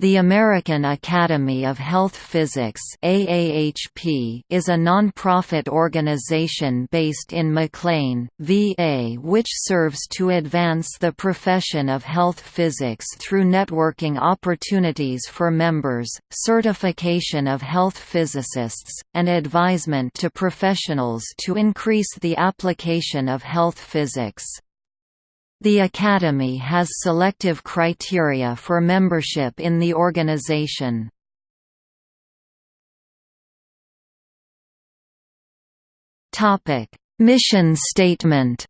The American Academy of Health Physics AAHP is a non-profit organization based in McLean, VA which serves to advance the profession of health physics through networking opportunities for members, certification of health physicists, and advisement to professionals to increase the application of health physics. The Academy has selective criteria for membership in the organization. Mission statement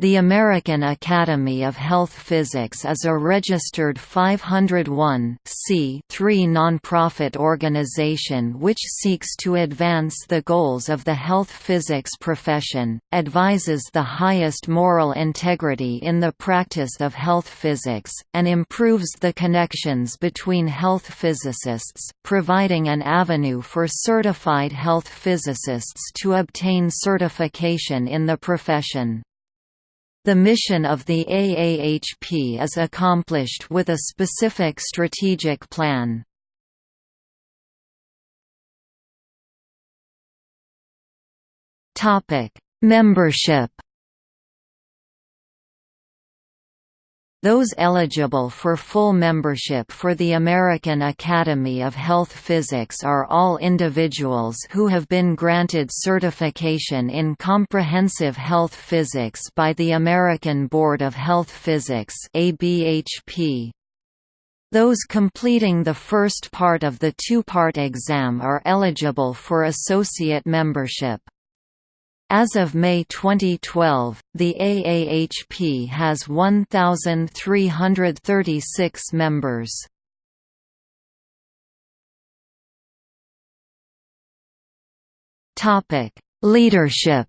The American Academy of Health Physics is a registered 501 nonprofit organization which seeks to advance the goals of the health physics profession, advises the highest moral integrity in the practice of health physics, and improves the connections between health physicists, providing an avenue for certified health physicists to obtain certification in the profession. The mission of the AAHP is accomplished with a specific strategic plan. Membership Those eligible for full membership for the American Academy of Health Physics are all individuals who have been granted certification in comprehensive health physics by the American Board of Health Physics ABHP. Those completing the first part of the two-part exam are eligible for associate membership. As of May 2012, the AAHP has 1,336 members. Leadership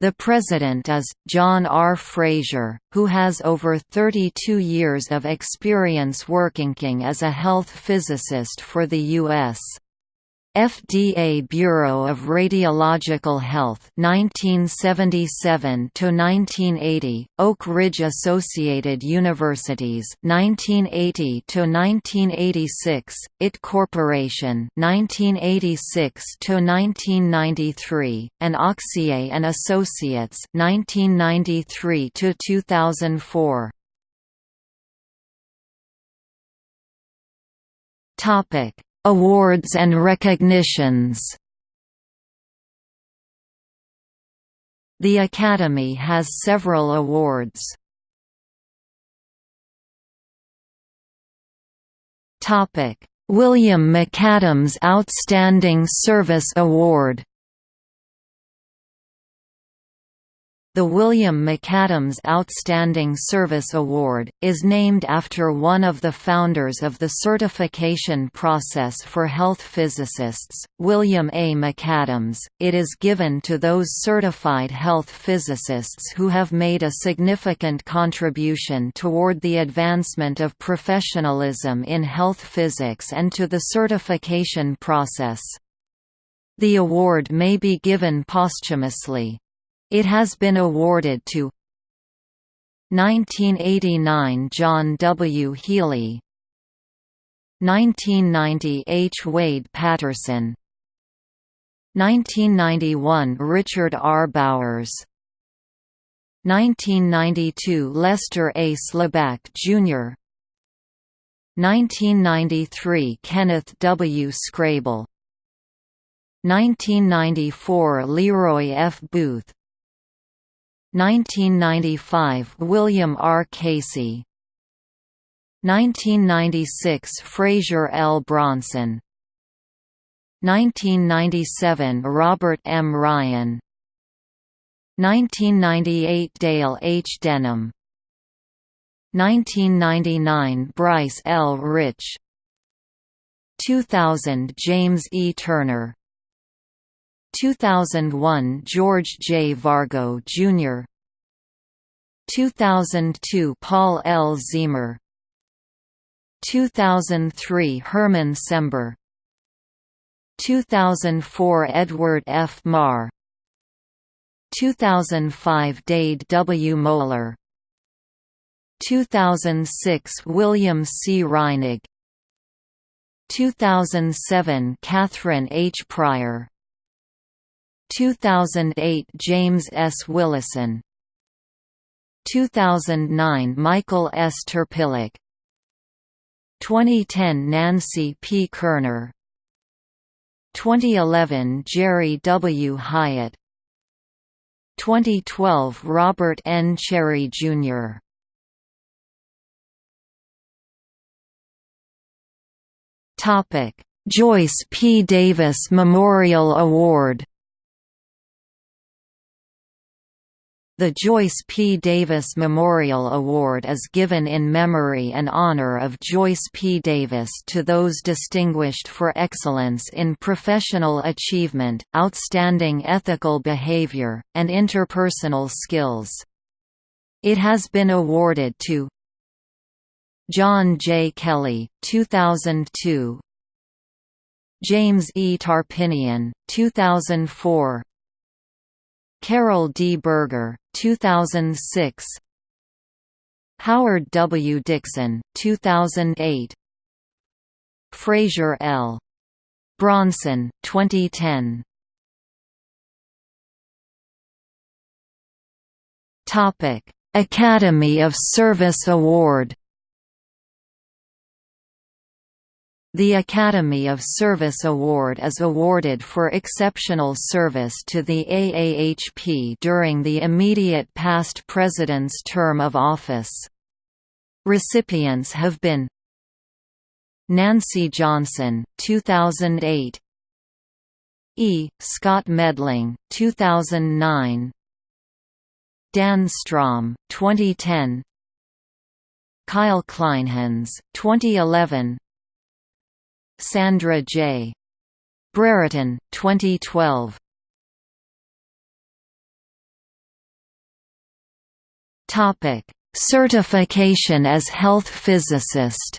The president is, John R. Frazier, who has over 32 years of experience working as a health physicist for the U.S. FDA Bureau of Radiological Health 1977 to 1980 Oak Ridge Associated Universities 1980 to 1986 IT Corporation 1986 to 1993 and Auxier and Associates 1993 to 2004 Topic Awards and recognitions The Academy has several awards. William McAdams Outstanding Service Award The William McAdams Outstanding Service Award, is named after one of the founders of the certification process for health physicists, William A. McAdams. It is given to those certified health physicists who have made a significant contribution toward the advancement of professionalism in health physics and to the certification process. The award may be given posthumously. It has been awarded to 1989 John W. Healy 1990 H. Wade Patterson 1991 Richard R. Bowers 1992 Lester A. Slaback, Jr. 1993 Kenneth W. Skrable 1994 Leroy F. Booth 1995 William R. Casey 1996 Frazier L. Bronson 1997 Robert M. Ryan 1998 Dale H. Denham 1999 Bryce L. Rich 2000 James E. Turner 2001 George J. Vargo, Jr. 2002 Paul L. Ziemer 2003 Herman Cember 2004 Edward F. Marr 2005 Dade W. Moeller 2006 William C. Reinig 2007 Catherine H. Pryor 2008 James S. Willison 2009 Michael S. Terpilak 2010 Nancy P. Kerner 2011 Jerry W. Hyatt 2012 Robert N. Cherry, Jr. Joyce P. Davis Memorial Award The Joyce P. Davis Memorial Award is given in memory and honor of Joyce P. Davis to those distinguished for excellence in professional achievement, outstanding ethical behavior, and interpersonal skills. It has been awarded to John J. Kelly, 2002 James E. Tarpinian, 2004 Carol D. Berger, 2006 Howard W. Dixon, 2008 Frazier L. Bronson, 2010 Topic Academy of Service Award The Academy of Service Award is awarded for exceptional service to the AAHP during the immediate past president's term of office. Recipients have been Nancy Johnson, 2008 E. Scott Medling, 2009 Dan Strom, 2010 Kyle Kleinhans, 2011 Sandra J. Brereton, 2012. Topic: Certification as health physicist.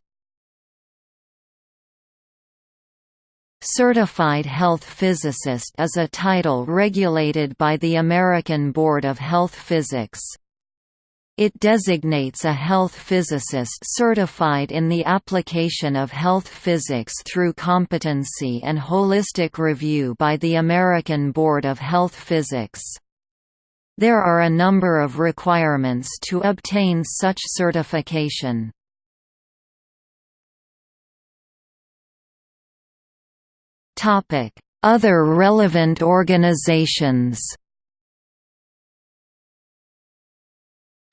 Certified Health Physicist is a title regulated by the American Board of Health Physics. It designates a health physicist certified in the application of health physics through competency and holistic review by the American Board of Health Physics. There are a number of requirements to obtain such certification. Other relevant organizations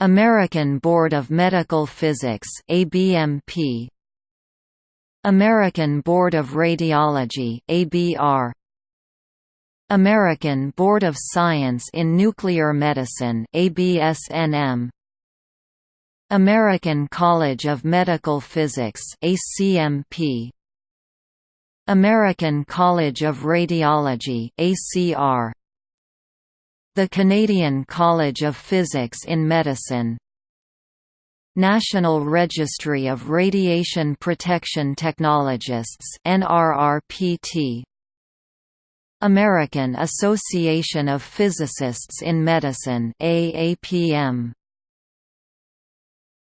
American Board of Medical Physics ABMP American Board of Radiology ABR American Board of Science in Nuclear Medicine ABSNM American College of Medical Physics ACMP American College of Radiology ACR the Canadian College of Physics in Medicine. National Registry of Radiation Protection Technologists NRRPT American Association of Physicists in Medicine AAPM